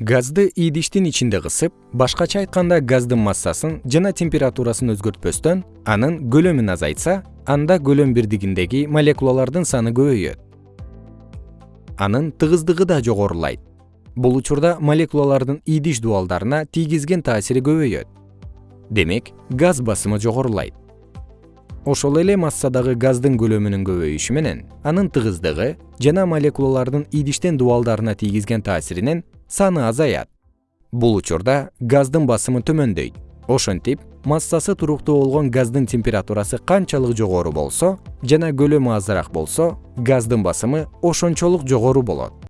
газды идиштин ичинде кысып башкача айтканда газдын массасын жана температурасын өзгөртпөстөн анын көлөмүн азайтса анда көлөм бирдигиндеги молекулалардын саны көбөйөт. Анын тыгыздыгы да жогорулайт. Бул учурда молекулалардын идиш дубалдарына тийгизген таасири көбөйөт. Демек газ басымы жогорулайт ошол эле массадагы газдын көлөмүнүн көбөйүшү менен анын тыгыздыгы жана молекулалардын идиштен дубалдарына тийгизген таасиринин саны азаят. Бул учурда газдын басымы төмөндөйт. Ошентип массасы туруктуу болгон газдын температурасы канчалык жогору болсо жана көлөмү азыраак болсо газдын басымы ошончолук жогору болот